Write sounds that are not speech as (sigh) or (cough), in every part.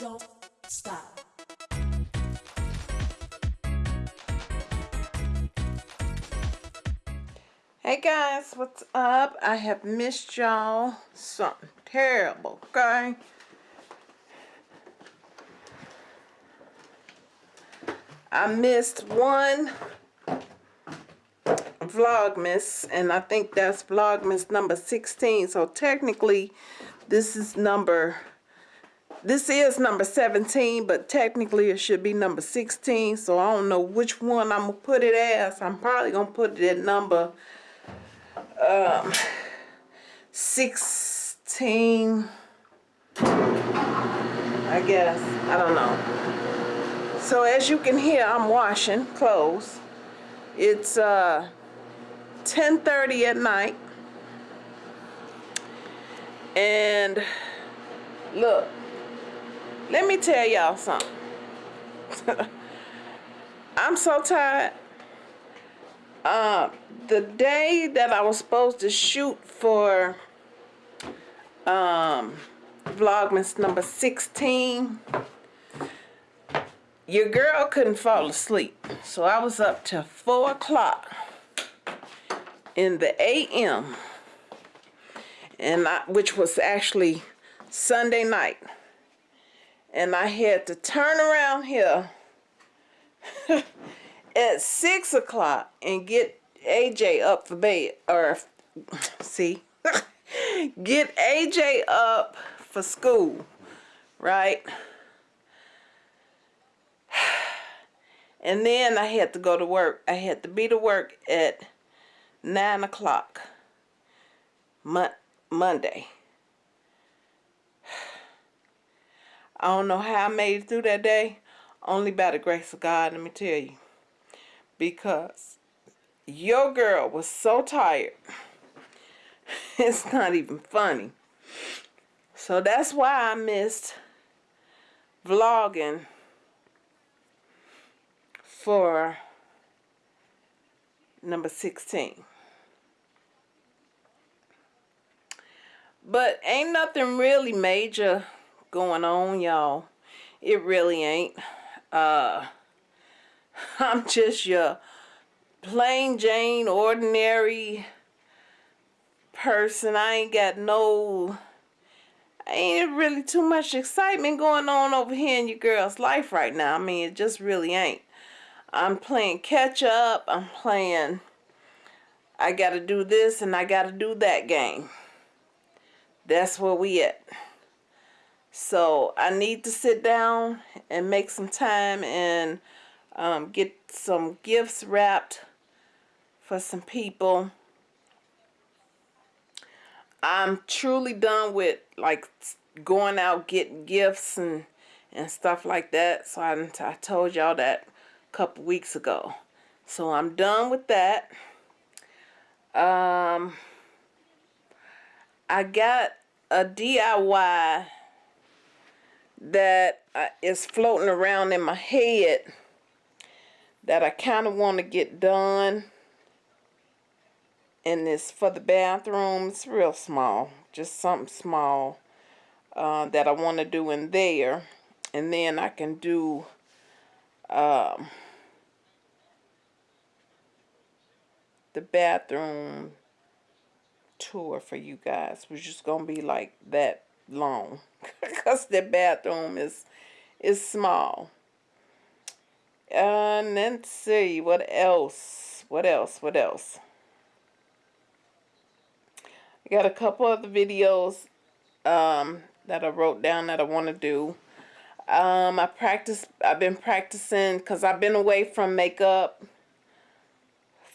don't stop. Hey guys, what's up? I have missed y'all something terrible, okay? I missed one Vlogmas, and I think that's Vlogmas number 16. So technically, this is number, this is number 17, but technically it should be number 16. So I don't know which one I'm to put it as. I'm probably going to put it at number um, 16, I guess. I don't know. So as you can hear, I'm washing clothes. It's uh, 10.30 at night. And look, let me tell y'all something. (laughs) I'm so tired. Uh, the day that I was supposed to shoot for um, Vlogmas number 16, your girl couldn't fall asleep. So I was up till 4 o'clock in the a.m. and I, which was actually Sunday night. And I had to turn around here (laughs) at 6 o'clock and get AJ up for bed. Or, (laughs) see, (laughs) get AJ up for school, right? (sighs) And then I had to go to work. I had to be to work at 9 o'clock Mon Monday. I don't know how I made it through that day. Only by the grace of God, let me tell you. Because your girl was so tired. (laughs) it's not even funny. So that's why I missed vlogging for number 16. But ain't nothing really major going on, y'all. It really ain't. Uh, (laughs) I'm just your plain Jane, ordinary person. I ain't got no... Ain't really too much excitement going on over here in your girl's life right now. I mean, it just really ain't. I'm playing catch up. I'm playing I got to do this and I got to do that game. That's where we at. So I need to sit down and make some time and um, get some gifts wrapped for some people. I'm truly done with like going out getting gifts and and stuff like that. So I, I told y'all that a couple weeks ago. So I'm done with that. Um, I got a DIY that uh, floating around in my head that I kind of want to get done. And it's for the bathroom. It's real small. Just something small uh, that I want to do in there. And then I can do um, the bathroom tour for you guys was just gonna be like that long. (laughs) Because the bathroom is is small. And let's see what else? What else? What else? I got a couple of the videos um, that I wrote down that I want to do. Um, I practice I've been practicing because I've been away from makeup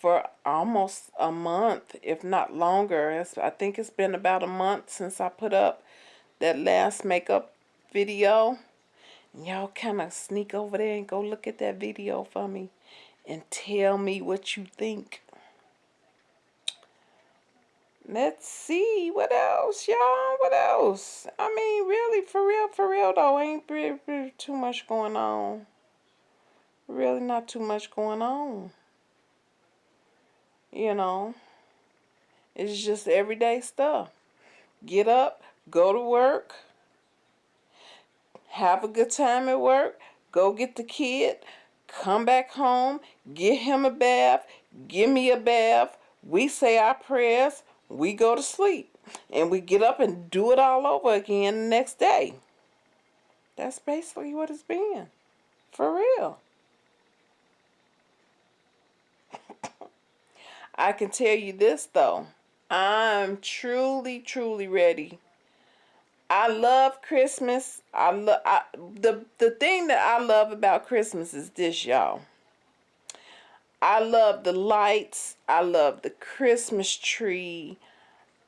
for almost a month if not longer. It's, I think it's been about a month since I put up that last makeup video y'all kind of sneak over there and go look at that video for me and tell me what you think Let's see. What else, y'all? What else? I mean, really, for real, for real, though, ain't really, really too much going on. Really not too much going on. You know, it's just everyday stuff. Get up, go to work, have a good time at work, go get the kid, come back home, get him a bath, give me a bath, we say our prayers, we go to sleep, and we get up and do it all over again the next day. That's basically what it's been. For real. (laughs) I can tell you this though. I'm truly, truly ready. I love Christmas. I love the the thing that I love about Christmas is this, y'all. I love the lights. I love the Christmas tree.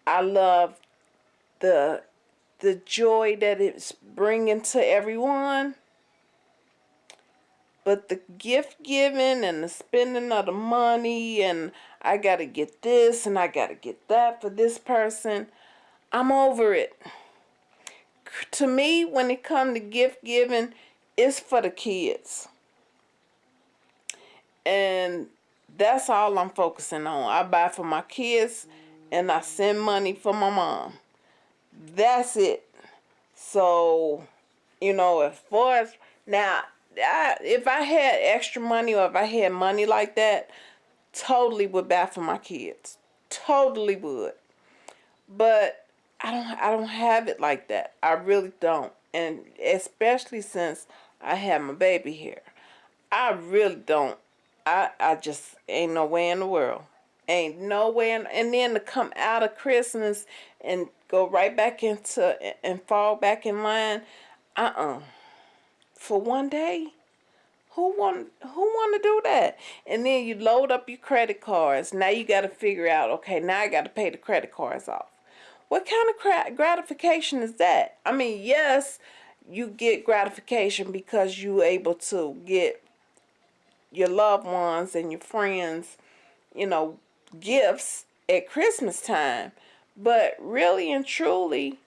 I love the the joy that it's bringing to everyone. But the gift giving and the spending of the money and I got to get this and I got to get that for this person, I'm over it. To me, when it comes to gift giving, it's for the kids. And that's all I'm focusing on. I buy for my kids and I send money for my mom. That's it. So, you know, as far as now, I, if I had extra money or if I had money like that, totally would buy for my kids. Totally would. But I don't I don't have it like that. I really don't. And especially since I have my baby here. I really don't. I I just ain't no way in the world. Ain't no way in, and then to come out of Christmas and go right back into and fall back in line. Uh-uh. For one day. Who want who want to do that? And then you load up your credit cards. Now you got to figure out, okay, now I got to pay the credit cards off. What kind of gratification is that? I mean, yes, you get gratification because you're able to get your loved ones and your friends, you know, gifts at Christmas time. But really and truly,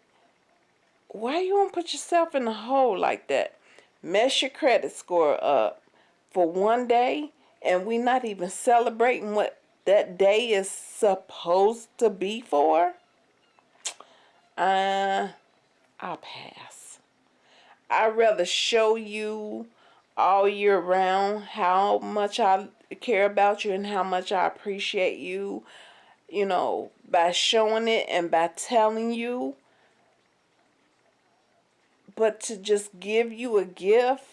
why you want to put yourself in a hole like that? Mess your credit score up for one day and we not even celebrating what that day is supposed to be for? Uh, I'll pass. I'd rather show you all year round how much I care about you and how much I appreciate you, you know, by showing it and by telling you. But to just give you a gift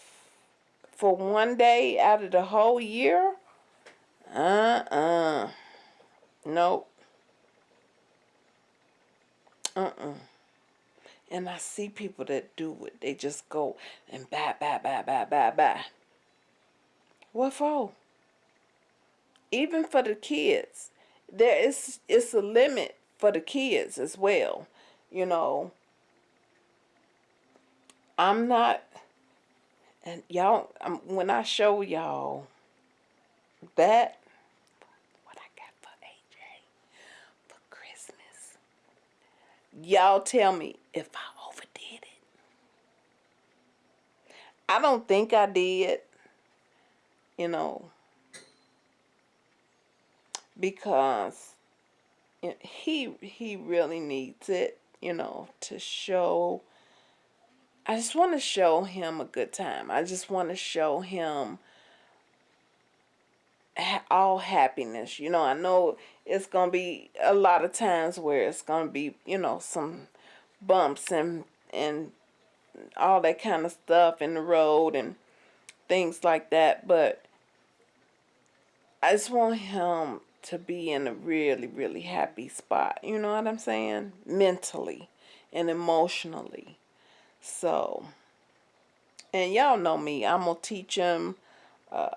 for one day out of the whole year? Uh-uh. Nope. Uh-uh. And I see people that do it. They just go and buy, buy, buy, buy, buy, buy. What for? Even for the kids. There is it's a limit for the kids as well. You know. I'm not and y'all when I show y'all that Y'all tell me if I overdid it. I don't think I did. You know. Because he he really needs it, you know, to show I just want to show him a good time. I just want to show him all happiness. You know, I know it's going to be a lot of times where it's going to be, you know, some bumps and and all that kind of stuff in the road and things like that, but I just want him to be in a really, really happy spot. You know what I'm saying? Mentally and emotionally. So, and y'all know me. I'm going to teach him uh,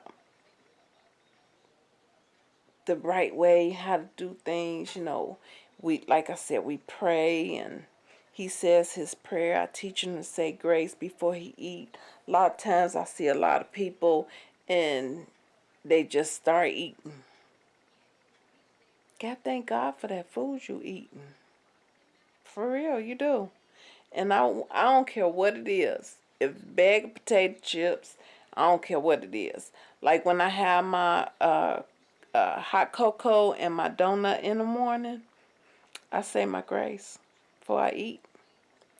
the right way, how to do things, you know. We, like I said, we pray and he says his prayer. I teach him to say grace before he eat. A lot of times I see a lot of people and they just start eating. God, thank God for that food you eating. For real, you do. And I, I don't care what it is. If bag of potato chips, I don't care what it is. Like when I have my uh, uh, hot cocoa and my donut in the morning, I say my grace before I eat.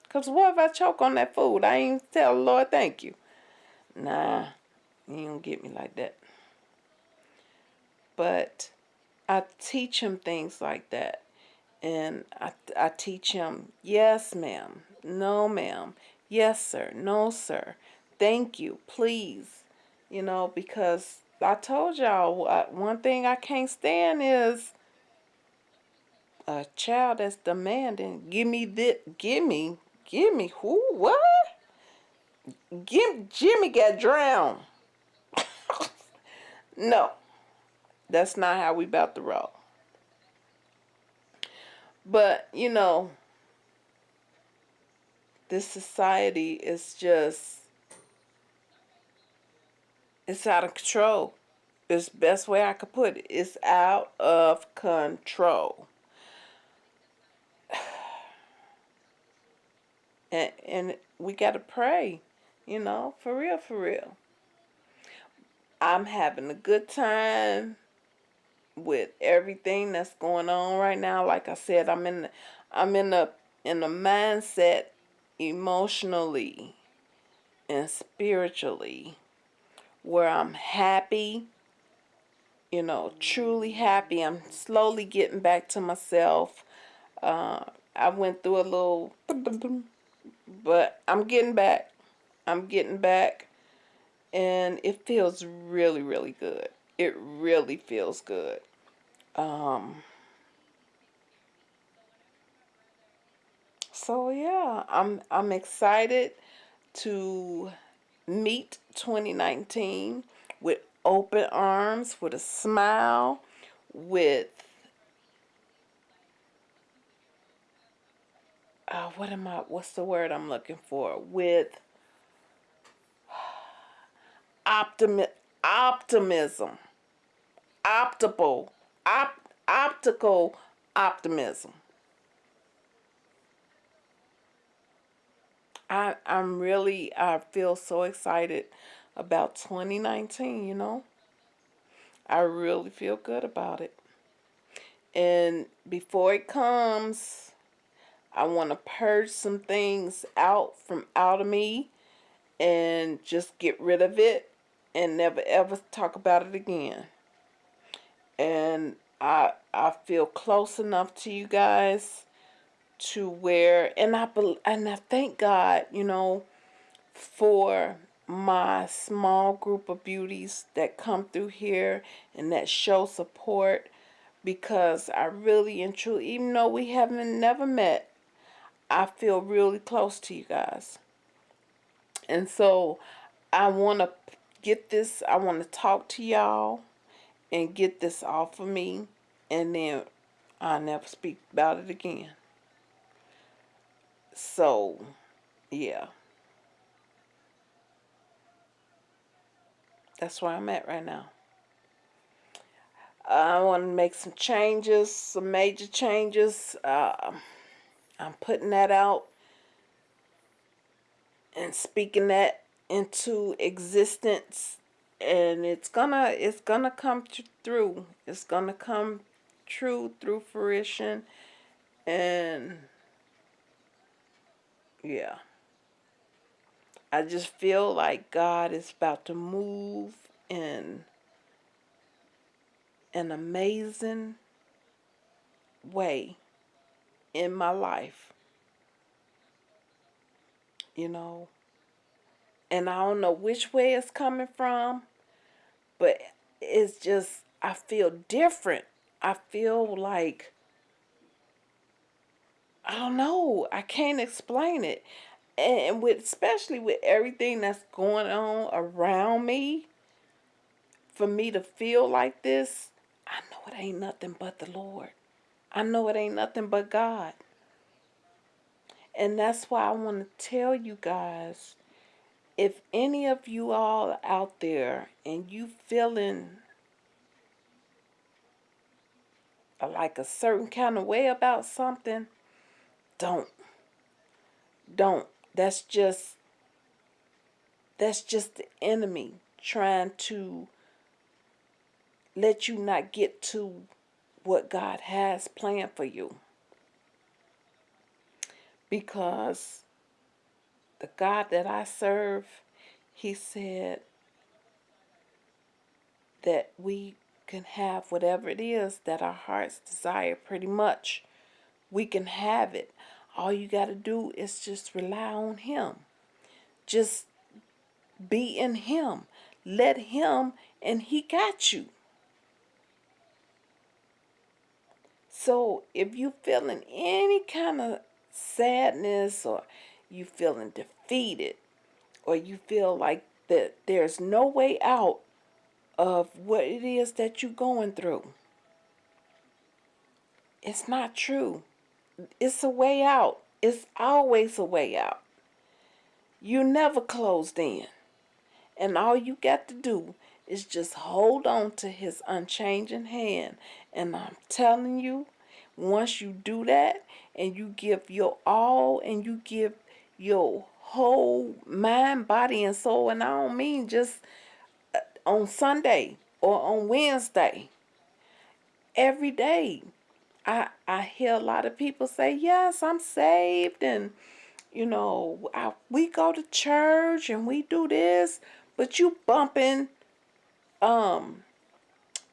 Because what if I choke on that food? I ain't tell the Lord thank you. Nah, you don't get me like that. But I teach him things like that. And I, I teach him, yes, ma'am. No, ma'am. Yes, sir. No, sir. Thank you. Please. You know, because I told y'all, uh, one thing I can't stand is a child that's demanding, give me this, give me, give me, who, what? Give, Jimmy got drowned. (laughs) no, that's not how we about to roll. But, you know, this society is just, it's out of control. It's the best way I could put it. It's out of control. (sighs) And, and we got to pray, you know, for real, for real. I'm having a good time with everything that's going on right now. Like I said, I'm in, I'm in a in a mindset emotionally and spiritually where I'm happy, you know, truly happy. I'm slowly getting back to myself. Uh, I went through a little, but I'm getting back. I'm getting back. And it feels really, really good. It really feels good. Um, so yeah, I'm I'm excited to meet 2019 with open arms, with a smile, with uh, what am I, what's the word I'm looking for? With optimi optimism, optical, op optical optimism. I, I'm really, I feel so excited about 2019, you know. I really feel good about it. And before it comes, I want to purge some things out from out of me and just get rid of it and never ever talk about it again. And I I feel close enough to you guys to where and I and I thank God, you know, for my small group of beauties that come through here and that show support because I really and truly even though we haven't never met I feel really close to you guys. And so I want to get this, I want to talk to y'all and get this off of me and then I'll never speak about it again. So, yeah. That's where I'm at right now. I want to make some changes, some major changes. Uh, I'm putting that out and speaking that into existence and it's gonna it's gonna come through it's gonna come true through fruition and yeah I just feel like God is about to move in an amazing way in my life. You know, and I don't know which way it's coming from, but it's just, I feel different. I feel like, I don't know, I can't explain it. And with, especially with everything that's going on around me, for me to feel like this, I know it ain't nothing but the Lord. I know it ain't nothing but God. And that's why I want to tell you guys, if any of you all out there and you feeling like a certain kind of way about something, don't. Don't. That's just that's just the enemy trying to let you not get to what God has planned for you. Because the God that I serve, he said that we can have whatever it is that our hearts desire pretty much. We can have it. All you got to do is just rely on him. Just be in him. Let him and he got you. So if you're feeling any kind of sadness or you feeling defeated or you feel like that there's no way out of what it is that you're going through. It's not true. It's a way out. It's always a way out. You never closed in. And all you got to do is just hold on to his unchanging hand. And I'm telling you, once you do that and you give your all and you give your whole mind, body, and soul, and I don't mean just uh, on Sunday or on Wednesday, every day. I, I hear a lot of people say, yes, I'm saved and, you know, I, we go to church and we do this, but you bumping um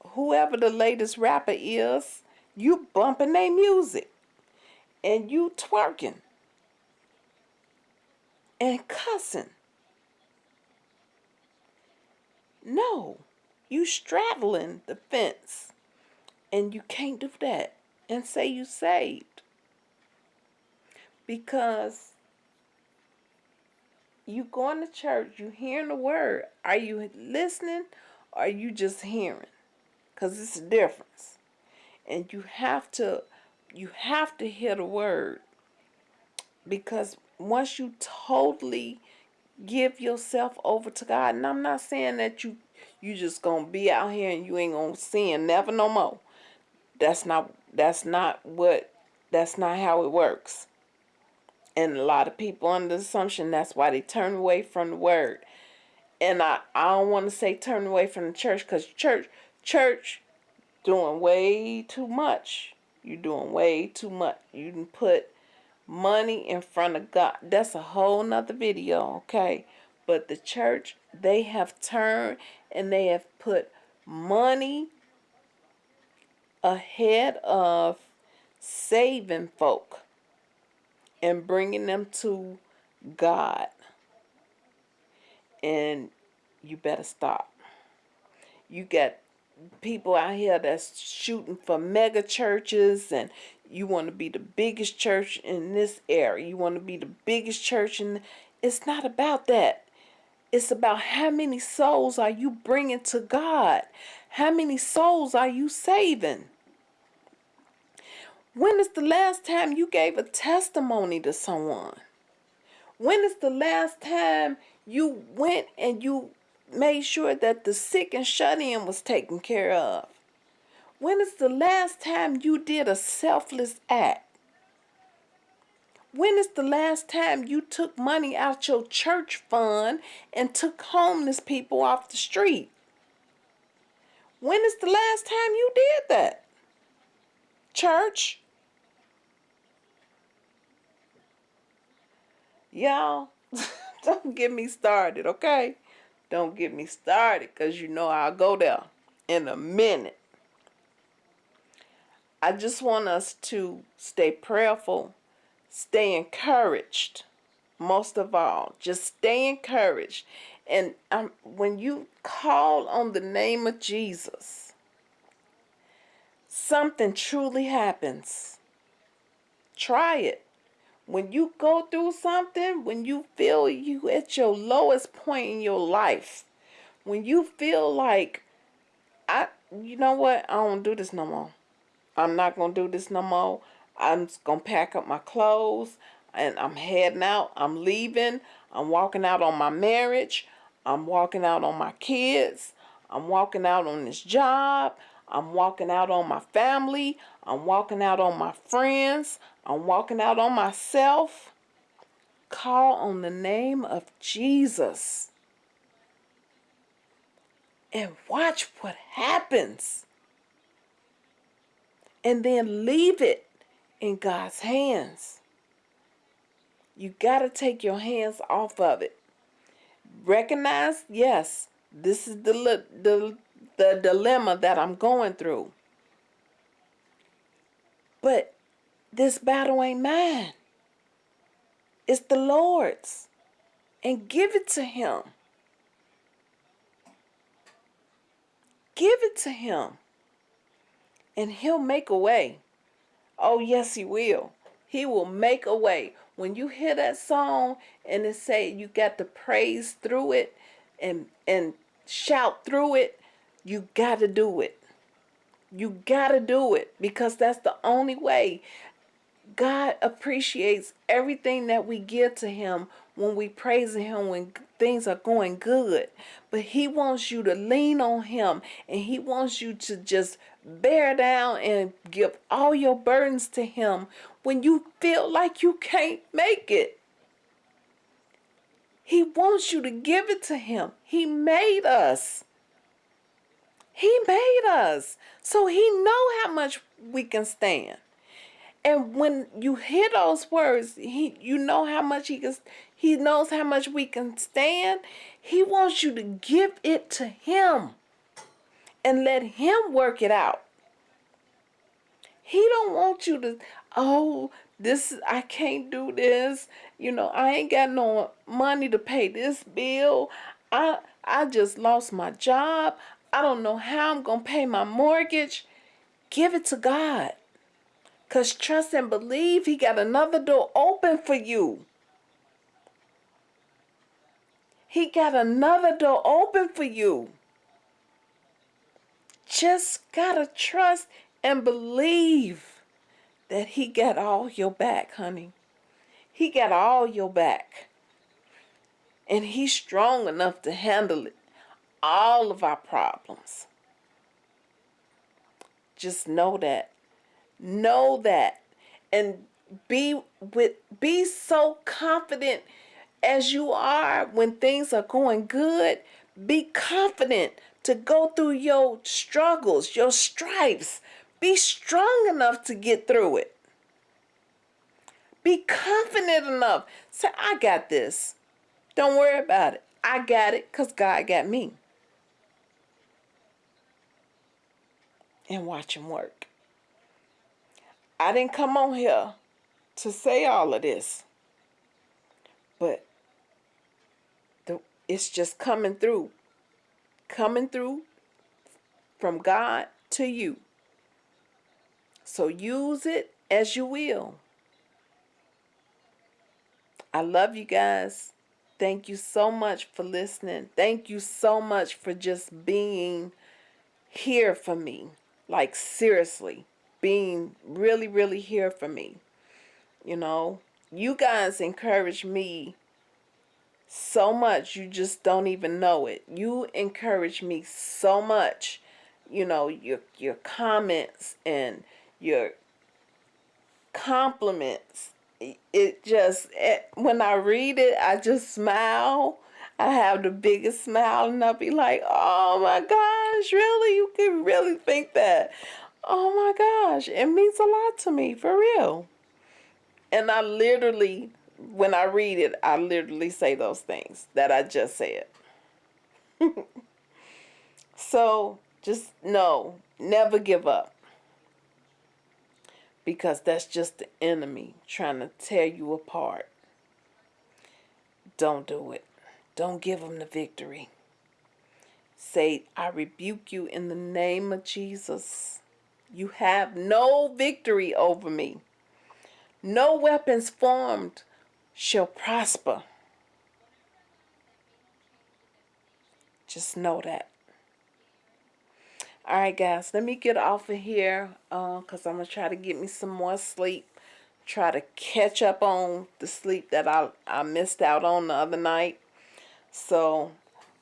whoever the latest rapper is, you bumping their music and you twerking and cussing. No, you straddling the fence and you can't do that and say you saved because you going to church, you hearing the word. Are you listening or are you just hearing? Because it's a difference. And you have to you have to hear the word. Because once you totally give yourself over to God, and I'm not saying that you you just gonna be out here and you ain't gonna sin never no more. That's not that's not what that's not how it works. And a lot of people under the assumption that's why they turn away from the word. And I, I don't want to say turn away from the church because church church doing way too much. You're doing way too much. You can put money in front of God. That's a whole nother video, okay? But the church, they have turned and they have put money ahead of saving folk and bringing them to God. And you better stop. You got people out here that's shooting for mega churches and you want to be the biggest church in this area. You want to be the biggest church and it's not about that. It's about how many souls are you bringing to God? How many souls are you saving? When is the last time you gave a testimony to someone? When is the last time you went and you made sure that the sick and shut in was taken care of? When is the last time you did a selfless act? When is the last time you took money out your church fund and took homeless people off the street? When is the last time you did that? Church? Y'all, (laughs) don't get me started, okay? Don't get me started because you know I'll go there in a minute. I just want us to stay prayerful, stay encouraged, most of all. Just stay encouraged. And um, when you call on the name of Jesus, something truly happens. Try it when you go through something, when you feel you at your lowest point in your life, when you feel like I you know what, I don't do this no more. I'm not gonna do this no more. I'm just gonna pack up my clothes and I'm heading out. I'm leaving. I'm walking out on my marriage. I'm walking out on my kids. I'm walking out on this job. I'm walking out on my family. I'm walking out on my friends. I'm walking out on myself. Call on the name of Jesus. And watch what happens. And then leave it in God's hands. You got to take your hands off of it. Recognize, yes, this is the, the, the dilemma that I'm going through. But this battle ain't mine. It's the Lord's. And give it to Him. Give it to Him. And He'll make a way. Oh, yes, He will. He will make a way. When you hear that song and it say you got to praise through it and and shout through it, you got to do it. You got to do it because that's the only way. God appreciates everything that we give to him when we praise him when things are going good. But he wants you to lean on him and he wants you to just bear down and give all your burdens to him when you feel like you can't make it. He wants you to give it to him. He made us. He made us. So he know how much we can stand. And when you hear those words, he you know how much he can he knows how much we can stand. He wants you to give it to him and let him work it out. He don't want you to, oh, this I can't do this. You know, I ain't got no money to pay this bill. I I just lost my job. I don't know how I'm going to pay my mortgage. Give it to God. Because trust and believe he got another door open for you. He got another door open for you. Just got to trust and believe that he got all your back, honey. He got all your back. And he's strong enough to handle it. All of our problems. Just know that. Know that. And be with be so confident as you are when things are going good. Be confident to go through your struggles, your stripes. Be strong enough to get through it. Be confident enough. Say, I got this. Don't worry about it. I got it because God got me. And watch him work. I didn't come on here to say all of this. But the, it's just coming through. Coming through from God to you. So use it as you will. I love you guys. Thank you so much for listening. Thank you so much for just being here for me. Like seriously being really, really here for me. You know, you guys encourage me so much you just don't even know it. You encourage me so much. You know, your your comments and your compliments. It just it, when I read it, I just smile. I have the biggest smile and I'll be like, oh my gosh, really? You can really think that. Oh my gosh, it means a lot to me, for real. And I literally, when I read it, I literally say those things that I just said. (laughs) so just know, never give up. Because that's just the enemy trying to tear you apart. Don't do it. Don't give them the victory. Say, I rebuke you in the name of Jesus. You have no victory over me. No weapons formed shall prosper. Just know that. All right, guys, let me get off of here because uh, I'm going to try to get me some more sleep. Try to catch up on the sleep that I, I missed out on the other night. So,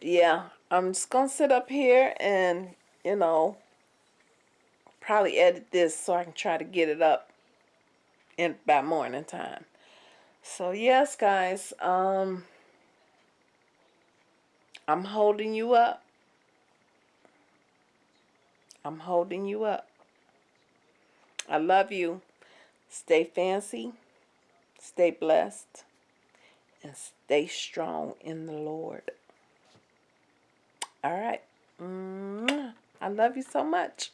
yeah, I'm just going to sit up here and, you know, probably edit this so I can try to get it up in by morning time. So yes, guys, um, I'm holding you up. I'm holding you up. I love you. Stay fancy. Stay blessed. And stay strong in the Lord. All right. Mm-hmm. I love you so much.